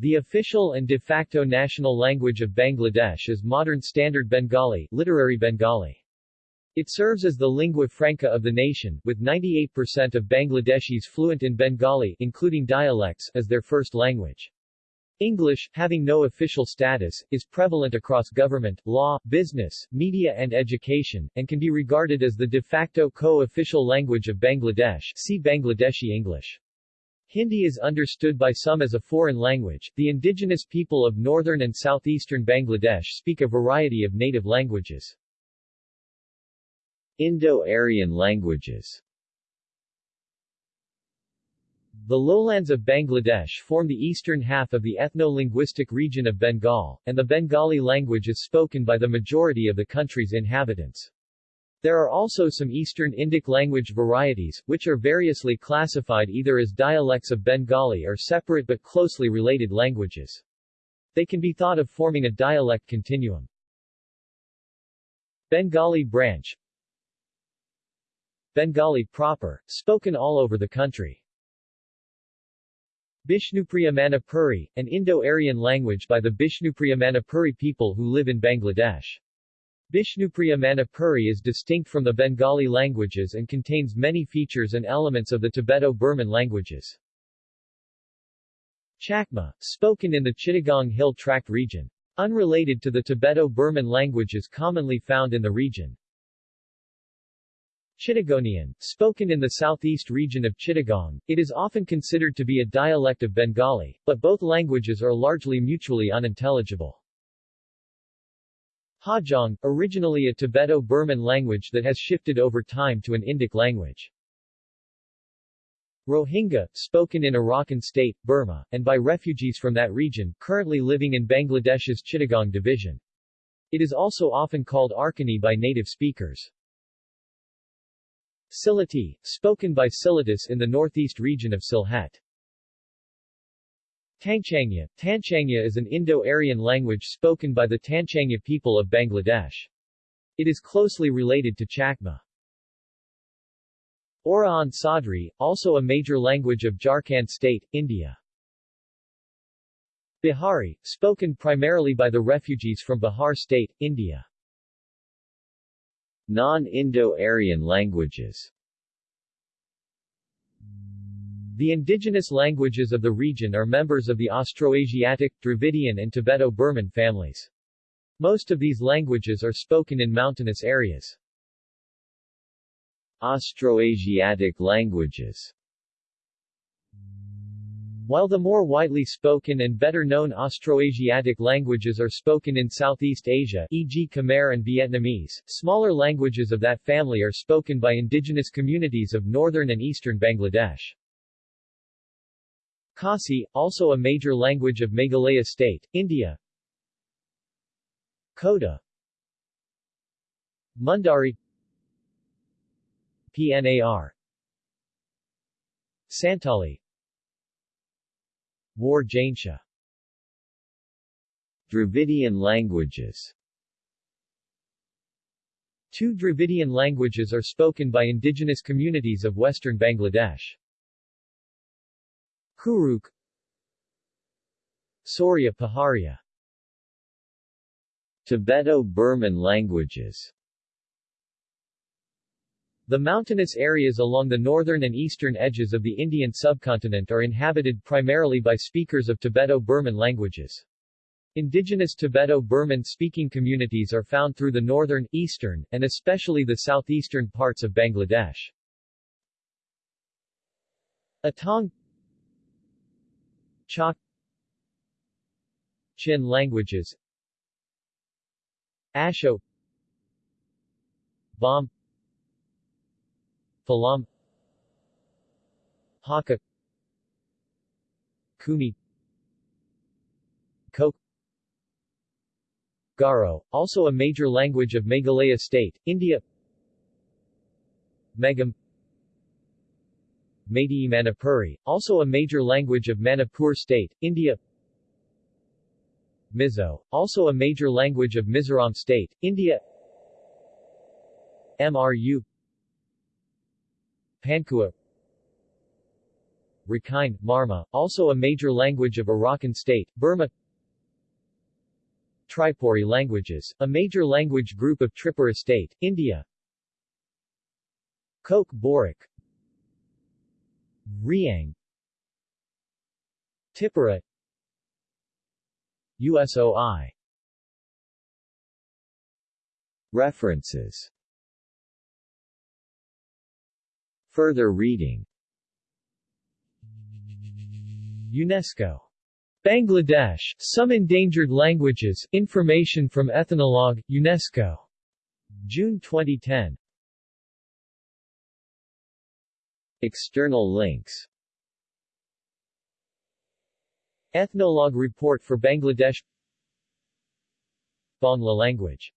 The official and de facto national language of Bangladesh is modern Standard Bengali, literary Bengali. It serves as the lingua franca of the nation, with 98% of Bangladeshis fluent in Bengali including dialects as their first language. English, having no official status, is prevalent across government, law, business, media and education, and can be regarded as the de facto co-official language of Bangladesh see Bangladeshi English. Hindi is understood by some as a foreign language. The indigenous people of northern and southeastern Bangladesh speak a variety of native languages. Indo-Aryan languages The lowlands of Bangladesh form the eastern half of the ethno-linguistic region of Bengal, and the Bengali language is spoken by the majority of the country's inhabitants. There are also some Eastern Indic language varieties, which are variously classified either as dialects of Bengali or separate but closely related languages. They can be thought of forming a dialect continuum. Bengali branch Bengali proper, spoken all over the country. Bishnupriya Manipuri, an Indo-Aryan language by the Bishnupriya Manipuri people who live in Bangladesh. Bishnupriya Manipuri is distinct from the Bengali languages and contains many features and elements of the Tibeto-Burman languages. Chakma, spoken in the Chittagong Hill Tract region. Unrelated to the Tibeto-Burman languages commonly found in the region. Chittagonian, spoken in the southeast region of Chittagong, it is often considered to be a dialect of Bengali, but both languages are largely mutually unintelligible. Hajong, originally a Tibeto-Burman language that has shifted over time to an Indic language. Rohingya, spoken in Arakan state, Burma, and by refugees from that region, currently living in Bangladesh's Chittagong division. It is also often called Arkani by native speakers. Sylheti, spoken by Sylhetis in the northeast region of Sylhet. Tangchangya Tanchangya is an Indo-Aryan language spoken by the Tanchangya people of Bangladesh. It is closely related to Chakma. Oraon Sadri, also a major language of Jharkhand state, India. Bihari, spoken primarily by the refugees from Bihar state, India. Non-Indo-Aryan languages The indigenous languages of the region are members of the Austroasiatic, Dravidian and Tibeto-Burman families. Most of these languages are spoken in mountainous areas. Austroasiatic languages while the more widely spoken and better-known Austroasiatic languages are spoken in Southeast Asia e.g. Khmer and Vietnamese, smaller languages of that family are spoken by indigenous communities of northern and eastern Bangladesh. Khasi, also a major language of Meghalaya state, India. Koda Mundari. PNAR Santali. War Jaintia Dravidian languages. Two Dravidian languages are spoken by indigenous communities of western Bangladesh. Kurukh Sauria Paharia Tibeto-Burman languages the mountainous areas along the northern and eastern edges of the Indian subcontinent are inhabited primarily by speakers of Tibeto-Burman languages. Indigenous Tibeto-Burman speaking communities are found through the northern, eastern, and especially the southeastern parts of Bangladesh. Atong Chak Chin languages Asho Bawm Falam Haka Khumi Kok Garo, also a major language of Meghalaya state, India Megam Meitei Manipuri, also a major language of Manipur state, India. Mizo, also a major language of Mizoram state, India. MRU Pangkhua. Rakhine, Marma, also a major language of Arakan State, Burma. Tripuri languages, a major language group of Tripura State, India. Kokborok Riang Tipura USOI References Further reading UNESCO. Bangladesh, Some Endangered Languages, Information from Ethnologue, UNESCO. June 2010. External links. Ethnologue Report for Bangladesh. Bangla language